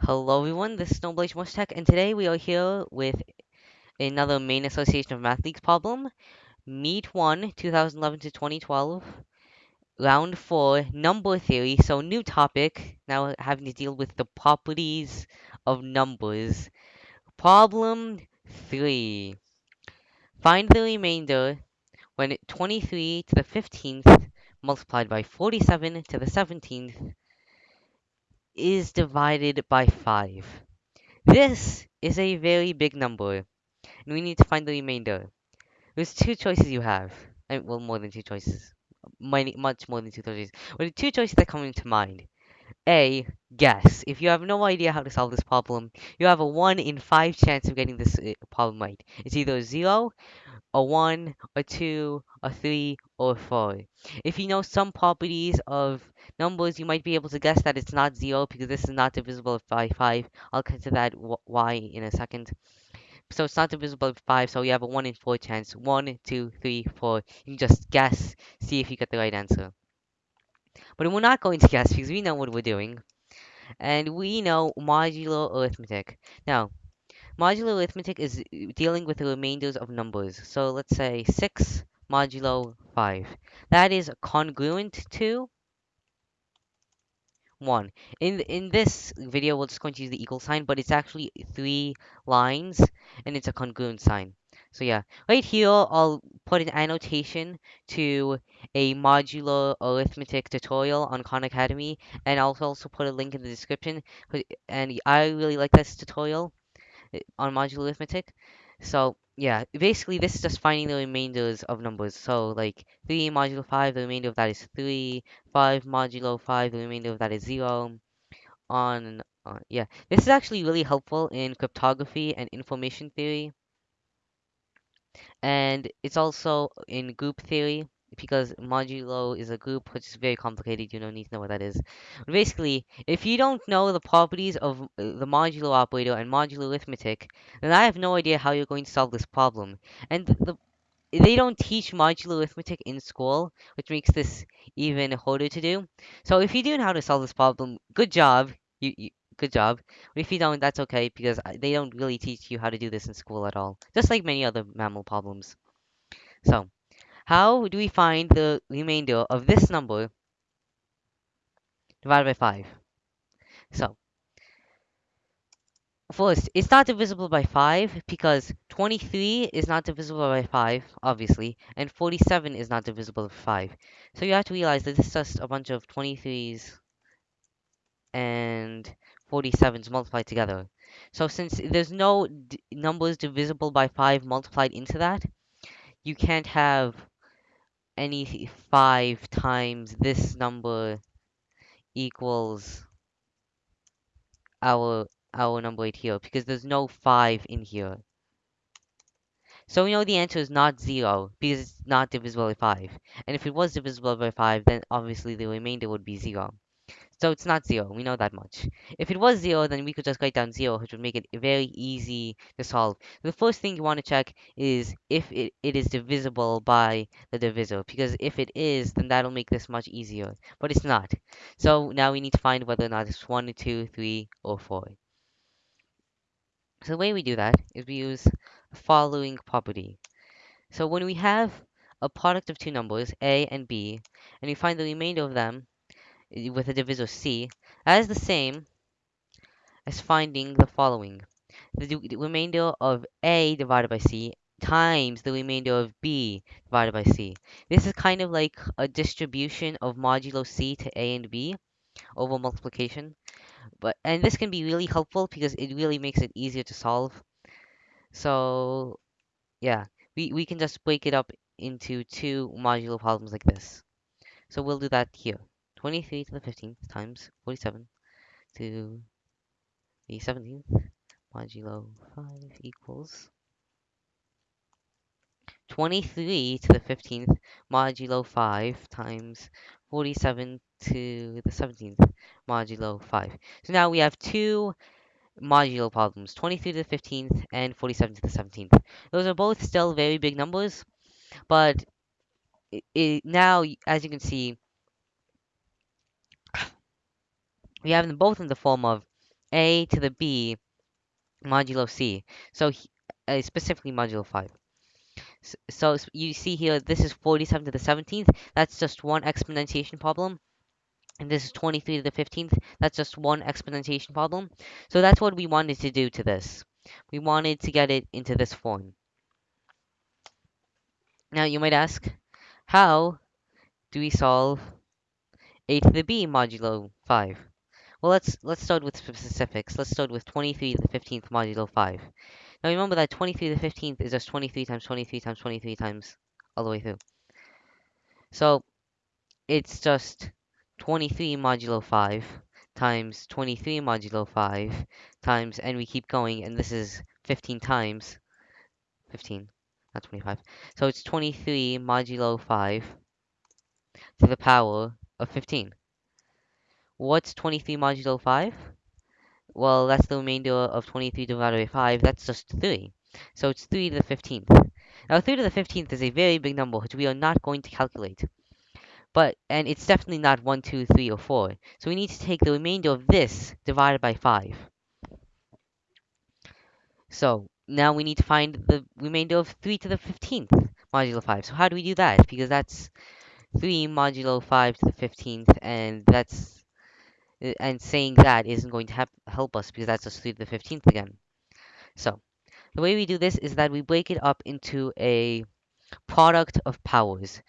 Hello everyone, this is Snowblaze Most Tech, and today we are here with another Maine Association of Math Leagues problem. Meet 1, 2011 to 2012, round 4, number theory, so new topic, now having to deal with the properties of numbers. Problem 3. Find the remainder when 23 to the 15th multiplied by 47 to the 17th is divided by 5. This is a very big number, and we need to find the remainder. There's two choices you have. I well, more than two choices. Many, much more than two choices. But the two choices that come into mind. A, guess. If you have no idea how to solve this problem, you have a 1 in 5 chance of getting this uh, problem right. It's either 0, a 1, a 2, a 3, or a 4. If you know some properties of numbers, you might be able to guess that it's not 0 because this is not divisible by 5. I'll to that why in a second. So it's not divisible by 5, so you have a 1 in 4 chance. 1, 2, 3, 4. You can just guess, see if you get the right answer. But we're not going to guess because we know what we're doing. And we know modular arithmetic. Now, modular arithmetic is uh, dealing with the remainders of numbers. So let's say 6 modulo 5. That is congruent to 1. In in this video, we're just going to use the equal sign, but it's actually three lines, and it's a congruent sign. So yeah, right here, I'll put an annotation to a modular arithmetic tutorial on Khan Academy, and I'll also put a link in the description. And I really like this tutorial on modular arithmetic. So yeah, basically this is just finding the remainders of numbers. So like 3 modulo 5, the remainder of that is 3. 5 modulo 5, the remainder of that is 0. On on. Yeah, this is actually really helpful in cryptography and information theory. And it's also in group theory because modulo is a group which is very complicated. You don't need to know what that is. But basically, if you don't know the properties of uh, the modulo operator and modular arithmetic, then I have no idea how you're going to solve this problem. And the they don't teach modular arithmetic in school, which makes this even harder to do. So if you do know how to solve this problem, good job. You, you good job. But if you don't, that's okay because uh, they don't really teach you how to do this in school at all. Just like many other MAML problems. So, how do we find the remainder of this number divided by 5? So, First, it's not divisible by 5 because 23 is not divisible by 5, obviously, and 47 is not divisible by 5. So you have to realize that this is just a bunch of 23s and 47s multiplied together. So since there's no numbers divisible by 5 multiplied into that, you can't have any 5 times this number equals our our number right here because there's no 5 in here. So we know the answer is not 0 because it's not divisible by 5. And if it was divisible by 5, then obviously the remainder would be 0. So it's not 0, we know that much. If it was 0, then we could just write down 0, which would make it very easy to solve. The first thing you want to check is if it, it is divisible by the divisor, because if it is, then that'll make this much easier. But it's not. So now we need to find whether or not it's 1, 2, 3, or 4. So the way we do that is we use the following property. So when we have a product of two numbers, a and b, and we find the remainder of them with a divisor c, that is the same as finding the following. The, the remainder of a divided by c times the remainder of b divided by c. This is kind of like a distribution of modulo c to a and b over multiplication but and this can be really helpful because it really makes it easier to solve so yeah we, we can just break it up into two modular problems like this so we'll do that here 23 to the 15th times 47 to the 17th modulo 5 equals 23 to the 15th modulo 5 times 47 to the 17th modulo 5. So now we have two modulo problems, 23 to the 15th and 47 to the 17th. Those are both still very big numbers, but it, it, now, as you can see, we have them both in the form of a to the b modulo c. So uh, specifically modulo 5. So, so you see here, this is 47 to the 17th. That's just one exponentiation problem. And this is 23 to the 15th. That's just one exponentiation problem. So that's what we wanted to do to this. We wanted to get it into this form. Now you might ask, how do we solve a to the b modulo 5? Well, let's let's start with specifics. Let's start with 23 to the 15th modulo 5. Now remember that 23 to the 15th is just 23 times 23 times 23 times all the way through. So it's just 23 modulo 5 times 23 modulo 5 times, and we keep going, and this is 15 times 15, not 25. So it's 23 modulo 5 to the power of 15. What's 23 modulo 5? Well, that's the remainder of 23 divided by 5. That's just 3. So it's 3 to the 15th. Now, 3 to the 15th is a very big number, which we are not going to calculate. But, and it's definitely not 1, 2, 3, or 4. So we need to take the remainder of this divided by 5. So, now we need to find the remainder of 3 to the 15th modulo 5. So how do we do that? Because that's 3 modulo 5 to the 15th, and that's and saying that isn't going to help us because that's just 3 to the 15th again. So, the way we do this is that we break it up into a product of powers.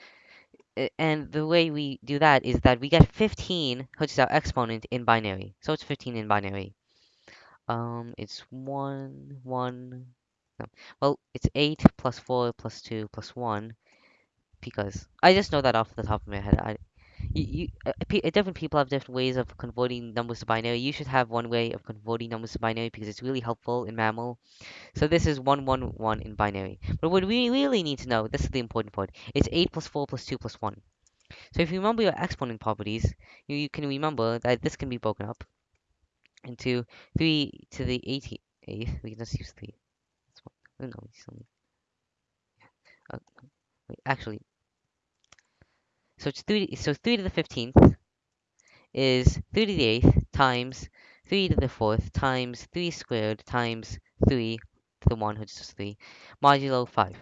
And the way we do that is that we get 15, which is our exponent, in binary. So it's 15 in binary. Um, it's 1, 1, no. Well, it's 8 plus 4 plus 2 plus 1. Because I just know that off the top of my head. I, you, you uh, uh, different people have different ways of converting numbers to binary. You should have one way of converting numbers to binary because it's really helpful in MAML. So this is 1, 1, 1 in binary. But what we really need to know, this is the important part, it's 8 plus 4 plus 2 plus 1. So if you remember your exponent properties, you, you can remember that this can be broken up into 3 to the 88th. We can just use 3. Oh, no. Uh, wait, actually, so it's 3, so 3 to the 15th is 3 to the 8th times 3 to the 4th times 3 squared times 3 to the 1, which is 3, modulo 5.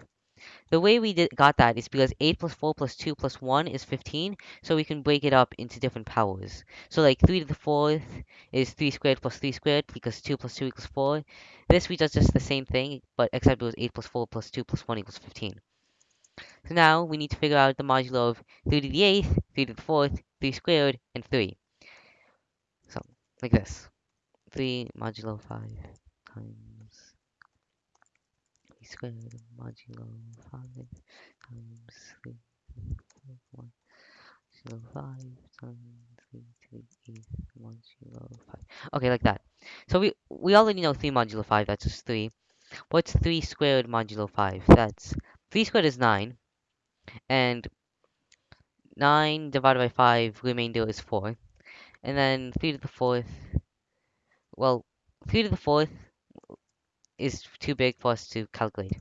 The way we did, got that is because 8 plus 4 plus 2 plus 1 is 15, so we can break it up into different powers. So like 3 to the 4th is 3 squared plus 3 squared because 2 plus 2 equals 4. This we does just the same thing, but except it was 8 plus 4 plus 2 plus 1 equals 15. So now we need to figure out the modulo of 3 to the 8th, 3 to the 4th, 3 squared, and 3. So, like this. 3 modulo 5 times 3 squared modulo 5 times 3 1 modulo 5 times 3 to the 8th modulo 5. Okay, like that. So we, we already know 3 modulo 5, that's just 3. What's 3 squared modulo 5? That's 3 squared is 9. And 9 divided by 5, remainder is 4. And then 3 to the 4th, well, 3 to the 4th is too big for us to calculate.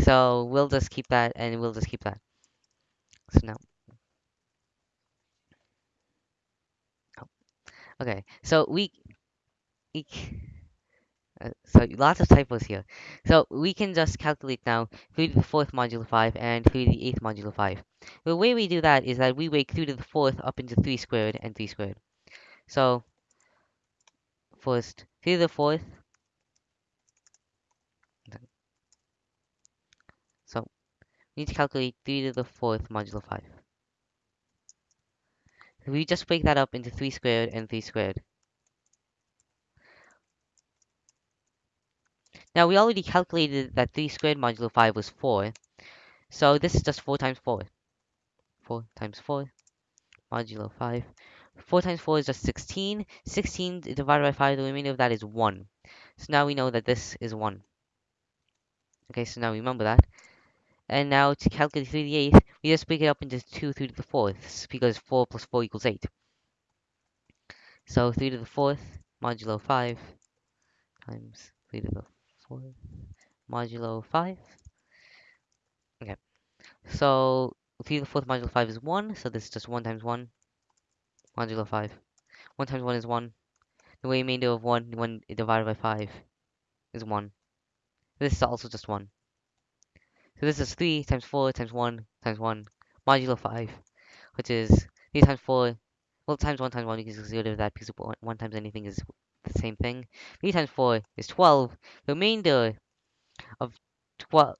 So we'll just keep that, and we'll just keep that. So now. Oh. Okay, so we, we so lots of typos here. So we can just calculate now 3 to the 4th modulo 5 and 3 to the 8th modulo 5. The way we do that is that we break 3 to the 4th up into 3 squared and 3 squared. So first 3 to the 4th. So we need to calculate 3 to the 4th modulo 5. We just break that up into 3 squared and 3 squared. Now, we already calculated that 3 squared modulo 5 was 4. So this is just 4 times 4. 4 times 4 modulo 5. 4 times 4 is just 16. 16 divided by 5, the remainder of that is 1. So now we know that this is 1. Okay, so now we remember that. And now to calculate 3 to the 8th, we just break it up into 2 3 to the 4th, because 4 plus 4 equals 8. So 3 to the 4th modulo 5 times 3 to the 4th modulo 5. Okay. So 3 to the 4th modulo 5 is 1, so this is just 1 times 1 modulo 5. 1 times 1 is 1. The remainder of 1 when divided by 5 is 1. This is also just 1. So this is 3 times 4 times 1 times 1 modulo 5, which is 3 times 4, well, times 1 times 1, you can get rid of that because 1, 1 times anything is the same thing. 3 times 4 is 12. The remainder of 12,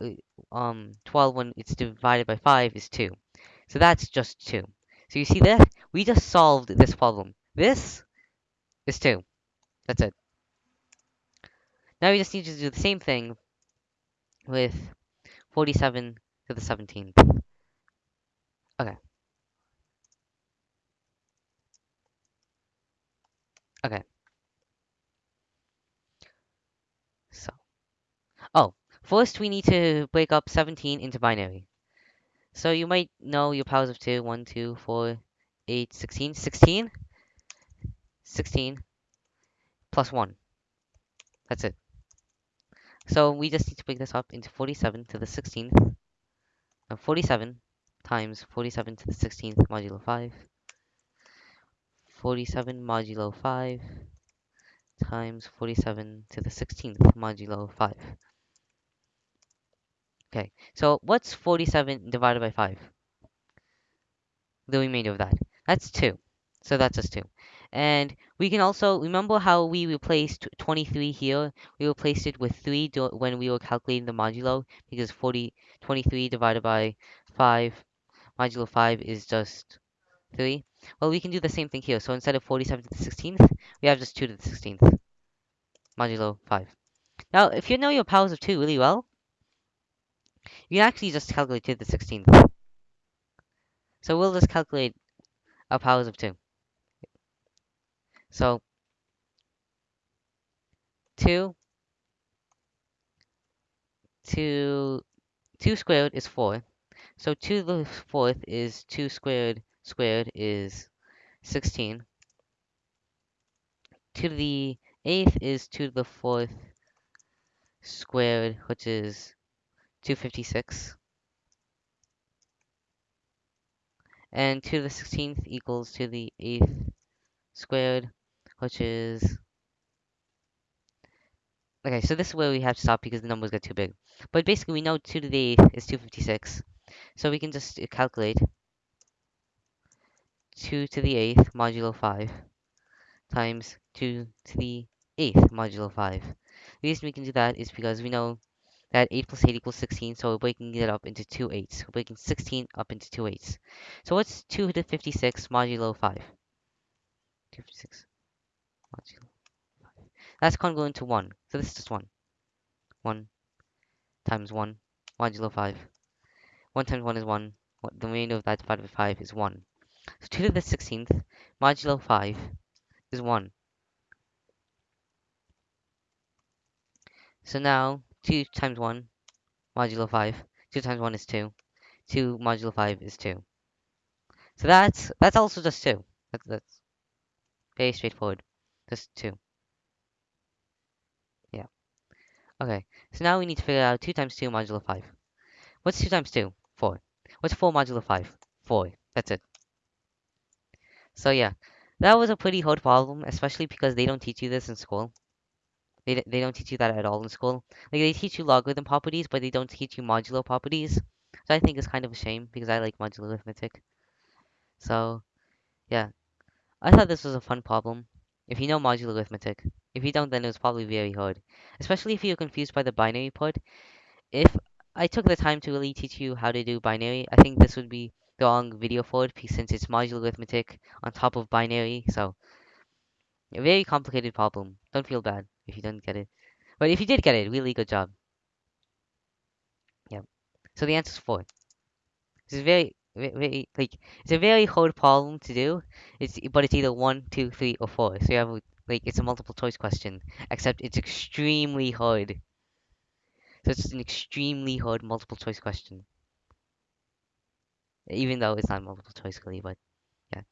um, 12 when it's divided by 5 is 2. So that's just 2. So you see that? We just solved this problem. This is 2. That's it. Now we just need to do the same thing with 47 to the 17th. Okay. Okay. So. Oh, first we need to break up 17 into binary. So you might know your powers of 2, 1, 2, 4, 8, 16. 16? 16 plus 1. That's it. So we just need to break this up into 47 to the 16th. Now 47 times 47 to the 16th modulo 5. 47 modulo 5 times 47 to the 16th modulo 5. Okay, so what's 47 divided by 5? The remainder of that. That's 2. So that's just 2. And we can also, remember how we replaced 23 here? We replaced it with 3 when we were calculating the modulo, because 40, 23 divided by 5 modulo 5 is just 3. Well, we can do the same thing here. So instead of 47 to the 16th, we have just 2 to the 16th modulo 5. Now, if you know your powers of 2 really well, you can actually just calculate to the 16th. So we'll just calculate our powers of 2. So 2 2 2 squared is 4. So 2 to the 4th is 2 squared squared is 16. 2 to the 8th is 2 to the 4th squared, which is 256. And 2 to the 16th equals to the 8th squared, which is Okay, so this is where we have to stop because the numbers get too big. But basically, we know 2 to the 8th is 256. So we can just calculate 2 to the 8th modulo 5 times 2 to the 8th modulo 5. The reason we can do that is because we know that 8 plus 8 equals 16, so we're breaking it up into two eights. We're breaking 16 up into two eights. So what's 2 to the 56 modulo 5? 256 modulo that's congruent to 1. So this is just 1. 1 times 1 modulo 5. 1 times 1 is 1. The remainder of that divided by 5 is 1. So 2 to the 16th modulo 5 is 1. So now 2 times 1 modulo 5. 2 times 1 is 2. 2 modulo 5 is 2. So that's that's also just 2. That's, that's very straightforward. Just 2. Yeah. Okay, so now we need to figure out 2 times 2 modulo 5. What's 2 times 2? 4. What's 4 modulo 5? 4. That's it. So yeah, that was a pretty hard problem, especially because they don't teach you this in school. They, they don't teach you that at all in school. Like, they teach you logarithm properties, but they don't teach you modulo properties. So I think it's kind of a shame, because I like modular arithmetic. So, yeah. I thought this was a fun problem. If you know modular arithmetic. If you don't, then it's probably very hard. Especially if you're confused by the binary part. If I took the time to really teach you how to do binary, I think this would be the wrong video for it, since it's modular arithmetic on top of binary, so... A very complicated problem. Don't feel bad if you didn't get it. But if you did get it, really good job. Yeah. So the answer is 4. This is very, very, like, it's a very hard problem to do. It's But it's either one, two, three, or 4. So you have like, it's a multiple choice question, except it's extremely hard. So it's an extremely hard multiple choice question. Even though it's not multiple choice, really, but yeah.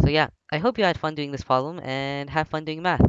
So yeah, I hope you had fun doing this problem, and have fun doing math.